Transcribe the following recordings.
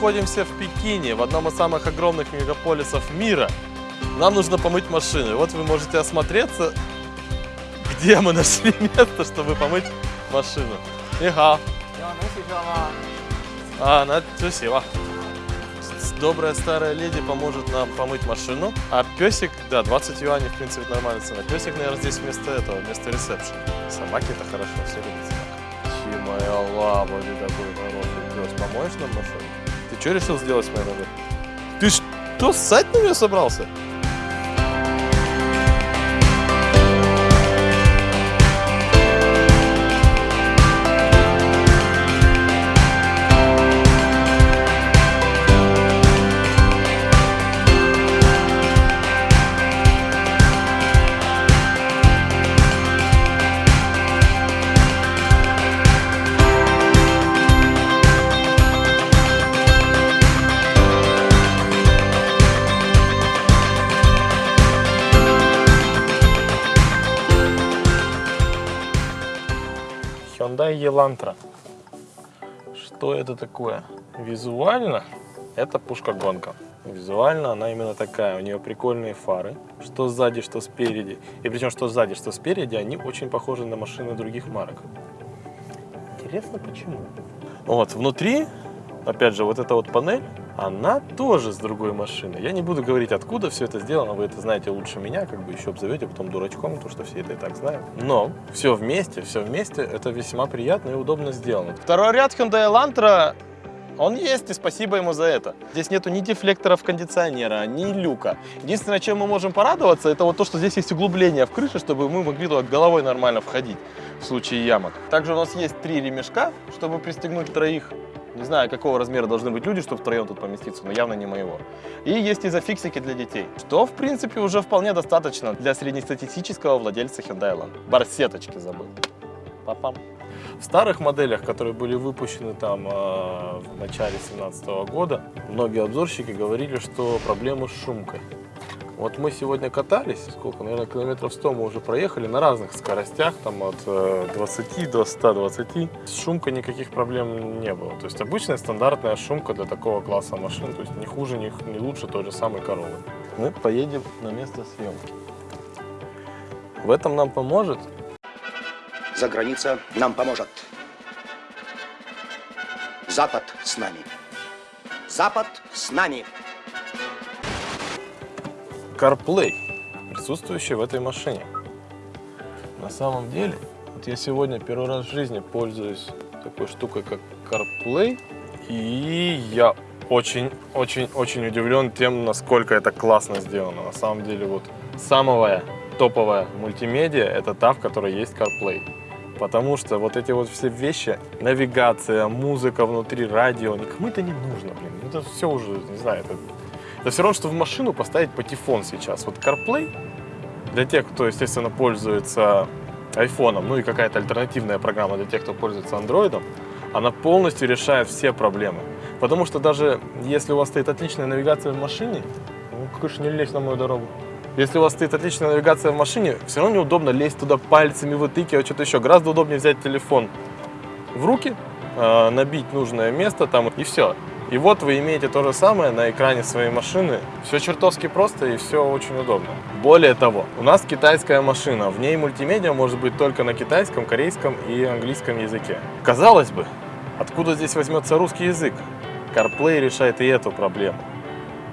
находимся в Пекине, в одном из самых огромных мегаполисов мира. Нам нужно помыть машины. Вот вы можете осмотреться, где мы нашли место, чтобы помыть машину. Иха. А, на спасибо. Добрая старая леди поможет нам помыть машину. А песик, да, 20 юаней, в принципе, нормальная цена. Песик, наверное, здесь вместо этого, вместо ресепшн. Собаки-то хорошо, все любят собак. Чи моя лава, ты такой хороший пес. Помоешь нам машину? Что решил сделать с моей ногой? Ты что, ссать на нее собрался? Hyundai Elantra. Что это такое? Визуально это пушка-гонка. Визуально она именно такая. У нее прикольные фары, что сзади, что спереди. И причем что сзади, что спереди, они очень похожи на машины других марок. Интересно, почему? Вот, внутри, опять же, вот эта вот панель, она тоже с другой машины. Я не буду говорить, откуда все это сделано, вы это знаете лучше меня, как бы еще обзовете потом дурачком, потому что все это и так знают. Но все вместе, все вместе, это весьма приятно и удобно сделано. Второй ряд Hyundai Elantra он есть, и спасибо ему за это. Здесь нету ни дефлекторов кондиционера, ни люка. Единственное, чем мы можем порадоваться, это вот то, что здесь есть углубление в крыше, чтобы мы могли туда головой нормально входить в случае ямок. Также у нас есть три ремешка, чтобы пристегнуть троих. Не знаю, какого размера должны быть люди, чтобы втроем тут поместиться, но явно не моего. И есть изофиксики для детей, что, в принципе, уже вполне достаточно для среднестатистического владельца Hyundai Elantra. Барсеточки забыл. Папам. В старых моделях, которые были выпущены там э, в начале 2017 года, многие обзорщики говорили, что проблемы с шумкой. Вот мы сегодня катались, сколько, наверное, километров 100 мы уже проехали на разных скоростях, там от 20 до 120. С шумкой никаких проблем не было. То есть обычная стандартная шумка для такого класса машин, то есть не хуже, не, не лучше той же самой коровы. Мы поедем на место съемки. В этом нам поможет за граница нам поможет. Запад с нами. Запад с нами. CarPlay, присутствующий в этой машине. На самом деле, вот я сегодня первый раз в жизни пользуюсь такой штукой, как CarPlay, и я очень-очень-очень удивлен тем, насколько это классно сделано. На самом деле, вот самая топовая мультимедиа – это та, в которой есть CarPlay. Потому что вот эти вот все вещи, навигация, музыка внутри, радио, никому это не нужно, блин. Это все уже, не знаю, это, это все равно, что в машину поставить патефон сейчас. Вот CarPlay, для тех, кто, естественно, пользуется айфоном, ну и какая-то альтернативная программа для тех, кто пользуется андроидом, она полностью решает все проблемы. Потому что даже если у вас стоит отличная навигация в машине, ну, конечно, не лезь на мою дорогу. Если у вас стоит отличная навигация в машине, все равно неудобно лезть туда пальцами, вытыкивать, что-то еще. Гораздо удобнее взять телефон в руки, э, набить нужное место там и все. И вот вы имеете то же самое на экране своей машины. Все чертовски просто и все очень удобно. Более того, у нас китайская машина. В ней мультимедиа может быть только на китайском, корейском и английском языке. Казалось бы, откуда здесь возьмется русский язык? CarPlay решает и эту проблему.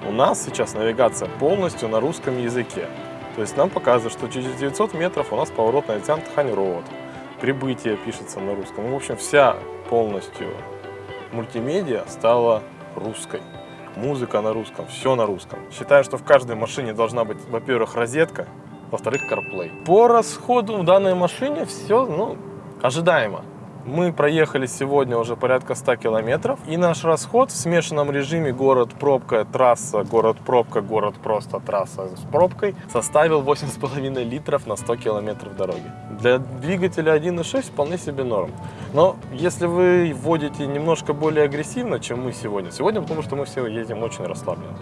У нас сейчас навигация полностью на русском языке. То есть нам показывает, что через 900 метров у нас поворот на Тянтхань Роуд. Прибытие пишется на русском. В общем, вся полностью мультимедиа стала русской. Музыка на русском, все на русском. Считаю, что в каждой машине должна быть, во-первых, розетка, во-вторых, CarPlay. По расходу в данной машине все ну, ожидаемо. Мы проехали сегодня уже порядка 100 километров. И наш расход в смешанном режиме город-пробка, трасса, город-пробка, город просто трасса с пробкой составил 8,5 литров на 100 километров дороги. Для двигателя 1.6 вполне себе норм. Но если вы водите немножко более агрессивно, чем мы сегодня, сегодня потому что мы все едем очень расслабленно.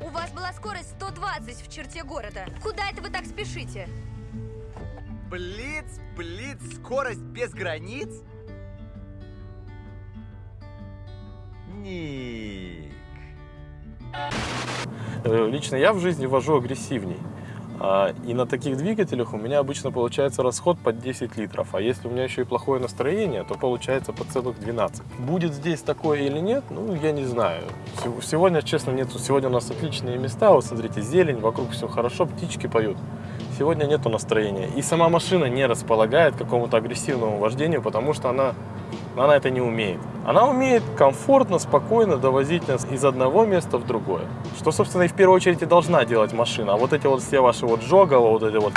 У вас была скорость 120 в черте города. Куда это вы так спешите? Блиц, блиц, скорость без границ? Ник. Э, Лично я в жизни вожу агрессивней. А, И на таких двигателях у меня обычно получается расход под 10 литров. А если у меня еще и плохое настроение, то получается по целых 12. Будет здесь такое или нет, ну, я не знаю. Сегодня, честно, нету. Сегодня у нас отличные места. Вот смотрите, зелень, вокруг все хорошо, птички поют. Сегодня нету настроения. И сама машина не располагает к какому-то агрессивному вождению, потому что она, она это не умеет. Она умеет комфортно, спокойно довозить нас из одного места в другое. Что, собственно, и в первую очередь и должна делать машина. А вот эти вот все ваши вот жогово, вот эти вот...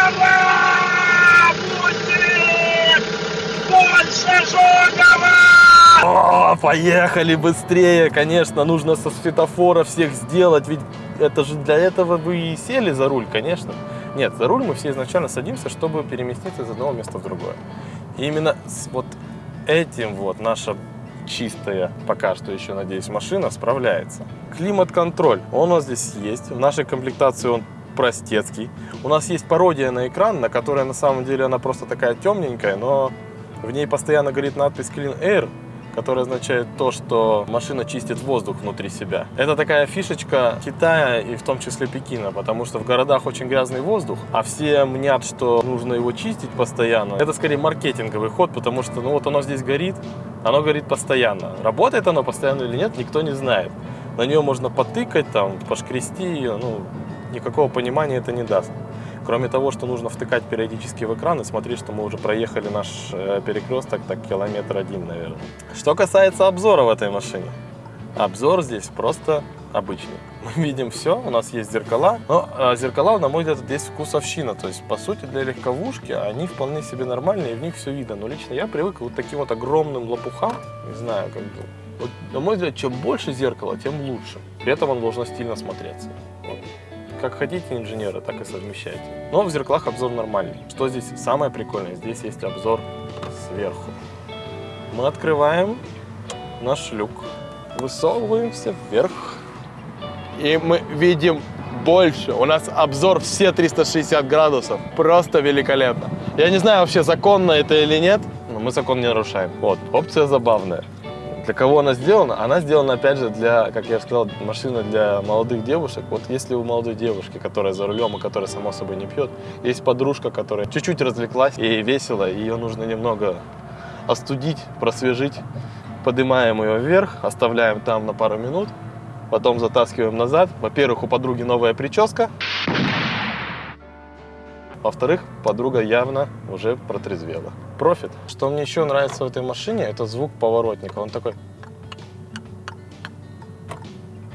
О, поехали быстрее, конечно, нужно со светофора всех сделать, ведь это же для этого вы и сели за руль, конечно. Нет, за руль мы все изначально садимся, чтобы переместиться из одного места в другое. И именно с вот этим вот наша чистая, пока что еще, надеюсь, машина справляется. Климат-контроль, он у нас здесь есть, в нашей комплектации он простецкий. У нас есть пародия на экран, на которой на самом деле она просто такая темненькая, но в ней постоянно горит надпись Clean Air, которая означает то, что машина чистит воздух внутри себя. Это такая фишечка Китая и в том числе Пекина, потому что в городах очень грязный воздух, а все мнят, что нужно его чистить постоянно. Это скорее маркетинговый ход, потому что ну вот оно здесь горит, оно горит постоянно. Работает оно постоянно или нет, никто не знает. На нее можно потыкать, там, пошкрести ее, ну, никакого понимания это не даст. Кроме того, что нужно втыкать периодически в экран и смотреть, что мы уже проехали наш э, перекресток, так километр один, наверное. Что касается обзора в этой машине. Обзор здесь просто обычный. Мы видим все, у нас есть зеркала, но а, зеркала, на мой взгляд, здесь вкусовщина. То есть, по сути, для легковушки они вполне себе нормальные, и в них все видно. Но лично я привык к вот таким вот огромным лопухам, не знаю, как бы. Вот, на мой взгляд, чем больше зеркала, тем лучше. При этом он должно стильно смотреться. Вот. Как хотите инженеры, так и совмещайте. Но в зеркалах обзор нормальный. Что здесь самое прикольное? Здесь есть обзор сверху. Мы открываем наш люк, высовываемся вверх, и мы видим больше. У нас обзор все 360 градусов. Просто великолепно. Я не знаю вообще, законно это или нет, но мы закон не нарушаем. Вот, опция забавная. Для кого она сделана? Она сделана, опять же, для, как я сказал, машина для молодых девушек. Вот если у молодой девушки, которая за рулем и которая, само собой, не пьет, есть подружка, которая чуть-чуть развлеклась, ей весело, и ее нужно немного остудить, просвежить, поднимаем ее вверх, оставляем там на пару минут, потом затаскиваем назад. Во-первых, у подруги новая прическа. Во-вторых, подруга явно уже протрезвела. Профит. Что мне еще нравится в этой машине, это звук поворотника. Он такой...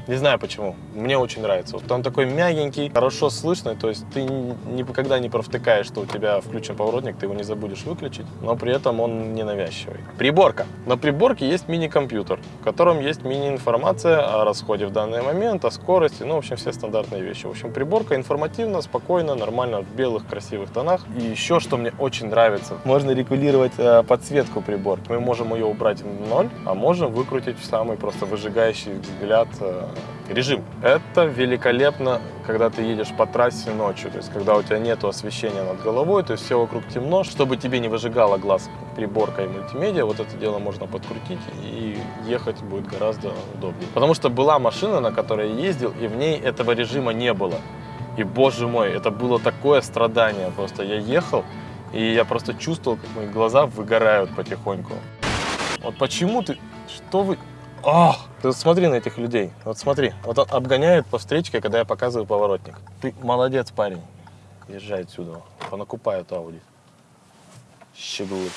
Не знаю почему. Мне очень нравится. Вот он такой мягенький, хорошо слышный. То есть ты никогда не провтыкаешь, что у тебя включен поворотник, ты его не забудешь выключить. Но при этом он не навязчивый. Приборка. На приборке есть мини-компьютер, в котором есть мини-информация о расходе в данный момент, о скорости, ну, в общем, все стандартные вещи. В общем, приборка информативно, спокойно, нормально, в белых красивых тонах. И еще, что мне очень нравится, можно регулировать э, подсветку приборки. Мы можем ее убрать в ноль, а можем выкрутить в самый просто выжигающий взгляд э, режим. Это великолепно, когда ты едешь по трассе ночью, то есть когда у тебя нет освещения над головой, то есть все вокруг темно, чтобы тебе не выжигало глаз приборка и мультимедиа, вот это дело можно подкрутить и ехать будет гораздо удобнее. Потому что была машина, на которой я ездил, и в ней этого режима не было. И, боже мой, это было такое страдание. Просто я ехал, и я просто чувствовал, как мои глаза выгорают потихоньку. Вот почему ты... Что вы... Ах! Ты вот смотри на этих людей. Вот смотри. Вот он обгоняет по встречке, когда я показываю поворотник. Ты молодец, парень. Езжай отсюда. Понакупают Ауди. Щеглы.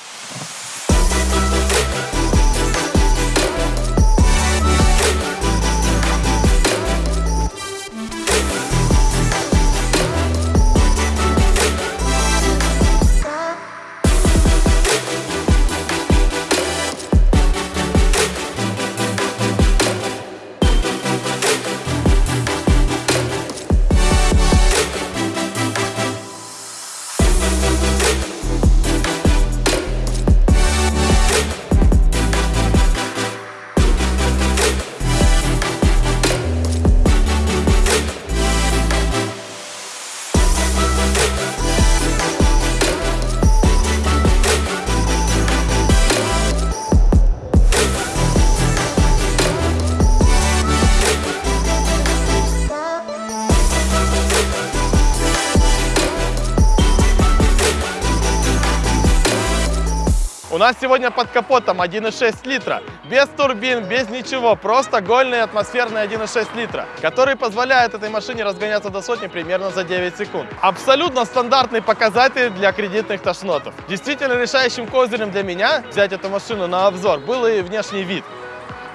Нас сегодня под капотом 1,6 литра, без турбин, без ничего, просто гольный атмосферный 1,6 литра, который позволяет этой машине разгоняться до сотни примерно за 9 секунд. Абсолютно стандартный показатель для кредитных тошнотов. Действительно решающим козырем для меня взять эту машину на обзор был и внешний вид.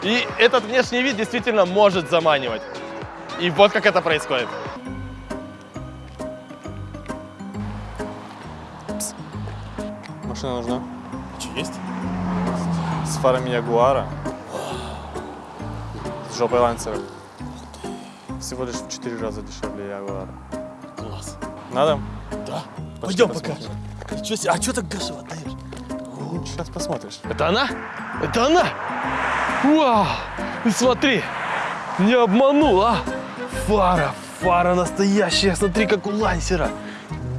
И этот внешний вид действительно может заманивать. И вот как это происходит. Машина нужна? Есть? С фарами Ягуара. С жопой лансера. Всего лишь в 4 раза дешевле Ягуара. Класс. Надо? Да. Пошли Пойдем посмотрим. покажем. Ничего себе, а что так дешево отдаешь? Сейчас посмотришь. Это она? Это она? Вау! Ты смотри! Не обманул, а? Фара, фара настоящая, смотри, как у лансера.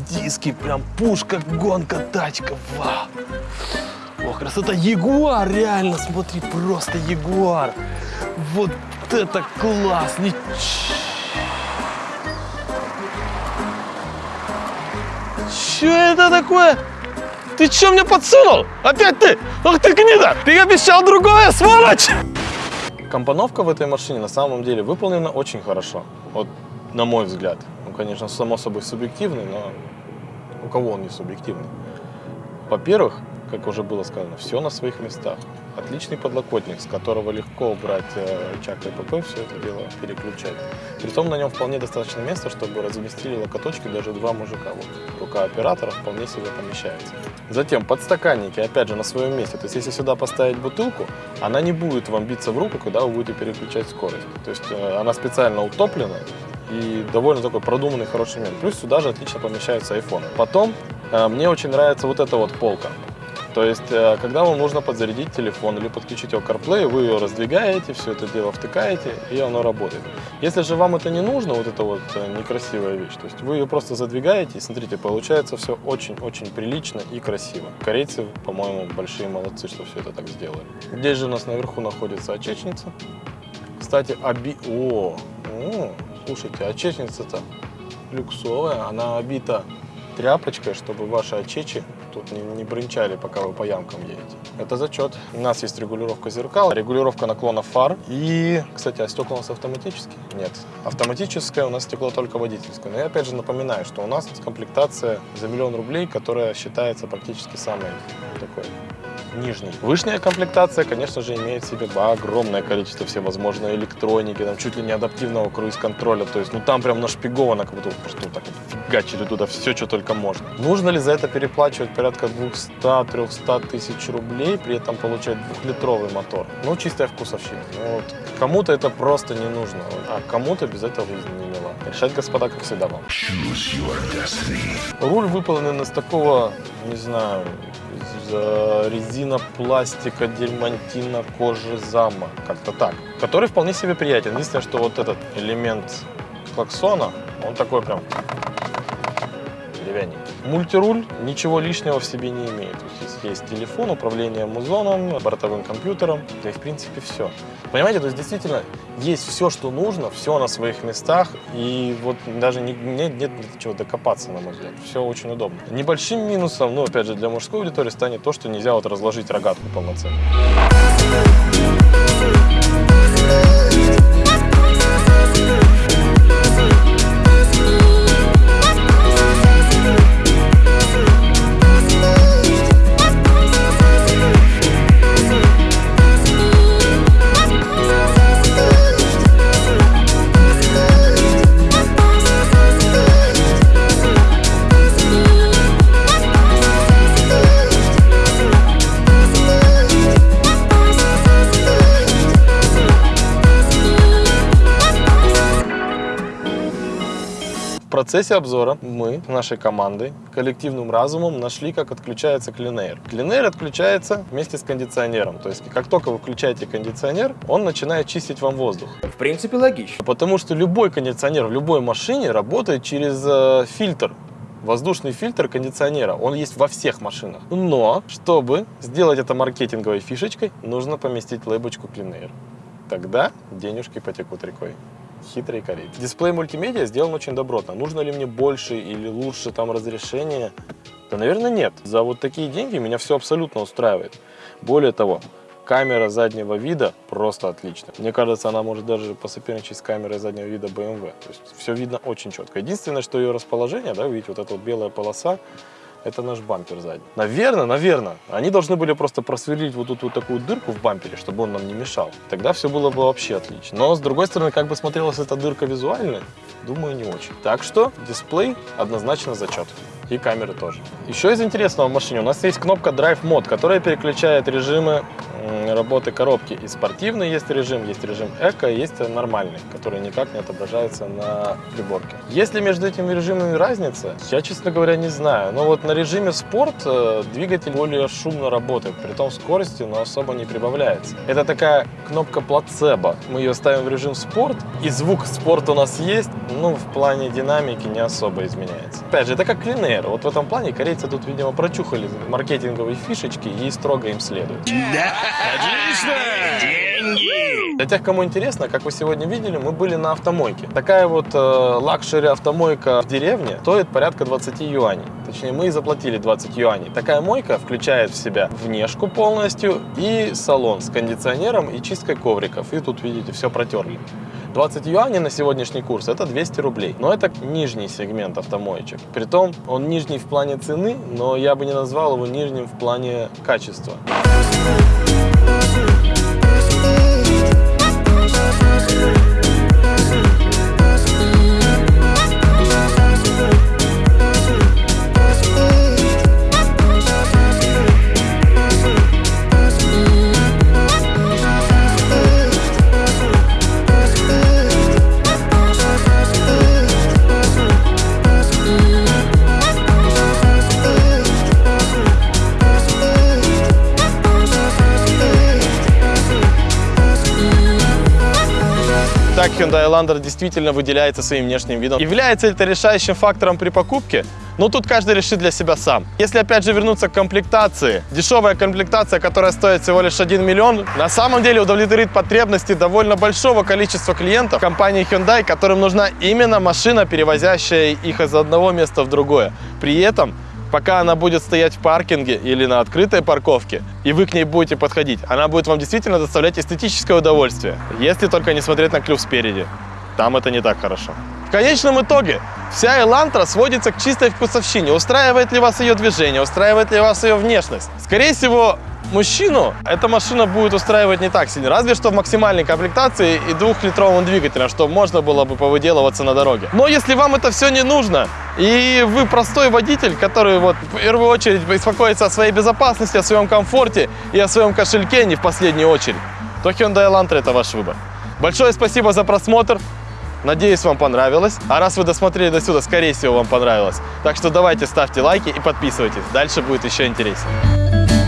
Диски, прям пушка, гонка, тачка, вау! Красота, Ягуар, реально, смотри, просто Ягуар. Вот это класс! Ни- Че это такое? Ты что мне подсунул? Опять ты? Ах ты гнида! Ты обещал другое, сволочь! Компоновка в этой машине на самом деле выполнена очень хорошо. Вот на мой взгляд. Ну, конечно, само собой субъективный, но у кого он не субъективный? Во-первых, как уже было сказано, все на своих местах. Отличный подлокотник, с которого легко убрать э, рычаг КПП, все это дело переключать. Притом на нем вполне достаточно места, чтобы разместили локоточки даже два мужика. Вот. Рука оператора вполне себе помещается. Затем подстаканники, опять же, на своем месте. То есть, если сюда поставить бутылку, она не будет вам биться в руку, когда вы будете переключать скорость. То есть, э, она специально утоплена, и довольно такой продуманный, хороший момент. Плюс сюда же отлично помещаются айфоны. Потом э, мне очень нравится вот эта вот полка. То есть, э, когда вам нужно подзарядить телефон или подключить его CarPlay, вы ее раздвигаете, все это дело втыкаете, и оно работает. Если же вам это не нужно, вот эта вот э, некрасивая вещь, то есть вы ее просто задвигаете, и смотрите, получается все очень-очень прилично и красиво. Корейцы, по-моему, большие молодцы, что все это так сделали. Здесь же у нас наверху находится очечница. Кстати, оби... О, о, слушайте, очечница-то люксовая, она обита тряпочкой, чтобы ваши очечи тут не, не брынчали, пока вы по ямкам едете. Это зачет. У нас есть регулировка зеркал, регулировка наклона фар. И, кстати, а стекла у нас автоматические? Нет. Автоматическое у нас стекло только водительское. Но я опять же напоминаю, что у нас комплектация за миллион рублей, которая считается практически самой такой нижний. Вышняя комплектация, конечно же, имеет в себе огромное количество всевозможной электроники, там чуть ли не адаптивного круиз-контроля, то есть, ну там прям нашпиговано, как будто просто вот так вот фигачили туда все, что только можно. Нужно ли за это переплачивать порядка 200-300 тысяч рублей, при этом получать двухлитровый мотор? Ну, чистая вкусовщина. Ну, вот. Кому-то это просто не нужно, а кому-то без этого жизнь не мила. Решать, господа, как всегда вам. Руль выполнен из такого, не знаю, из э, резина, пластика, дерьмантина, кожи, зама, как-то так. Который вполне себе приятен. Единственное, что вот этот элемент клаксона, он такой прям деревянненький. Мультируль ничего лишнего в себе не имеет. То есть есть телефон, управление музоном, бортовым компьютером, да и в принципе все. Понимаете, то есть действительно есть все, что нужно, все на своих местах, и вот даже не, нет, нет чего докопаться, на мой взгляд. Все очень удобно. Небольшим минусом, ну, опять же, для мужской аудитории станет то, что нельзя вот разложить рогатку полноценно. Процессе обзора мы нашей командой, коллективным разумом нашли, как отключается клинейр. Клинейр отключается вместе с кондиционером. То есть, как только вы включаете кондиционер, он начинает чистить вам воздух. В принципе, логично. Потому что любой кондиционер в любой машине работает через э, фильтр. Воздушный фильтр кондиционера, он есть во всех машинах. Но, чтобы сделать это маркетинговой фишечкой, нужно поместить лейбочку Clean Air. Тогда денежки потекут рекой. Хитрый корейцы. Дисплей мультимедиа сделан очень добротно. Нужно ли мне больше или лучше там разрешение? Да, наверное, нет. За вот такие деньги меня все абсолютно устраивает. Более того, камера заднего вида просто отличная. Мне кажется, она может даже посоперничать с камерой заднего вида BMW. То есть все видно очень четко. Единственное, что ее расположение, да, видите, вот эта вот белая полоса, это наш бампер задний. Наверное, наверное, они должны были просто просверлить вот тут вот такую дырку в бампере, чтобы он нам не мешал. Тогда все было бы вообще отлично. Но, с другой стороны, как бы смотрелась эта дырка визуально, думаю, не очень. Так что дисплей однозначно зачет. И камеры тоже. Еще из интересного в машине у нас есть кнопка Drive Mode, которая переключает режимы работы коробки. И спортивный есть режим, есть режим эко, есть нормальный, который никак не отображается на приборке. Есть ли между этими режимами разница? Я, честно говоря, не знаю. Но вот на режиме спорт э, двигатель более шумно работает, при том скорости, но особо не прибавляется. Это такая кнопка плацебо. Мы ее ставим в режим спорт, и звук спорт у нас есть, ну, в плане динамики не особо изменяется. Опять же, это как linear. Вот в этом плане корейцы тут, видимо, прочухали маркетинговые фишечки и строго им следуют. Для тех, кому интересно, как вы сегодня видели, мы были на автомойке. Такая вот э, luxury автомойка в деревне стоит порядка 20 юаней. Точнее, мы и заплатили 20 юаней. Такая мойка включает в себя внешку полностью и салон с кондиционером и чисткой ковриков. И тут, видите, все протерли. 20 юаней на сегодняшний курс – это 200 рублей. Но это нижний сегмент автомоечек. Притом, он нижний в плане цены, но я бы не назвал его нижним в плане качества. Так Elantra действительно выделяется своим внешним видом. Является ли это решающим фактором при покупке? Ну, тут каждый решит для себя сам. Если, опять же, вернуться к комплектации, дешевая комплектация, которая стоит всего лишь 1 миллион, на самом деле удовлетворит потребности довольно большого количества клиентов компании Hyundai, которым нужна именно машина, перевозящая их из одного места в другое. При этом пока она будет стоять в паркинге или на открытой парковке, и вы к ней будете подходить, она будет вам действительно доставлять эстетическое удовольствие, если только не смотреть на клюв спереди. Там это не так хорошо. В конечном итоге, вся Элантра сводится к чистой вкусовщине. Устраивает ли вас ее движение, устраивает ли вас ее внешность? Скорее всего, мужчину эта машина будет устраивать не так сильно, разве что в максимальной комплектации и двухлитровым двигателем, чтобы можно было бы повыделываться на дороге. Но если вам это все не нужно, и вы простой водитель, который вот в первую очередь беспокоится о своей безопасности, о своем комфорте и о своем кошельке не в последнюю очередь, то Hyundai Elantra это ваш выбор. Большое спасибо за просмотр. Надеюсь, вам понравилось. А раз вы досмотрели до сюда, скорее всего, вам понравилось. Так что давайте ставьте лайки и подписывайтесь. Дальше будет еще интереснее.